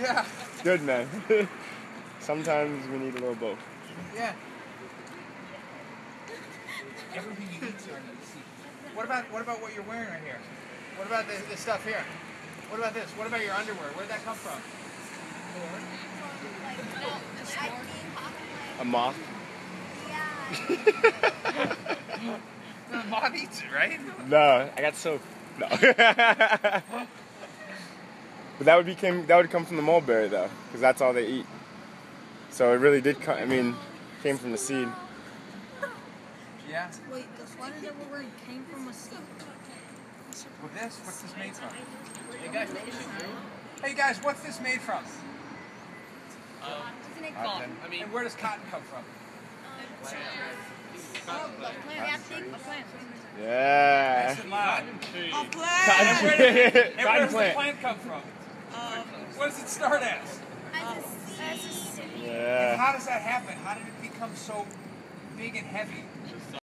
Yeah. Good, man. Sometimes we need a little both. Yeah. Everything you eat's under. What about what about what you're wearing right here? What about this, this stuff here? What about this? What about your underwear? Where did that come from? A moth. Yeah. The moth eats it, right? No, I got soap. No. but that would become that would come from the mulberry though, because that's all they eat. So it really did come. I mean, came from the seed. Yeah. Wait, the sweater that we're wearing came from a seed. With this, what's this made from? Hey guys, hey guys, what's this made from? Isn't it Cotton. I mean, and where does cotton come from? Oh, the plant. A plant. Yeah. Nice and loud. A plant. Cotton And where, does, and where does the plant. plant come from? Um, what does it start as? Yeah. How does that happen? How did it become so big and heavy?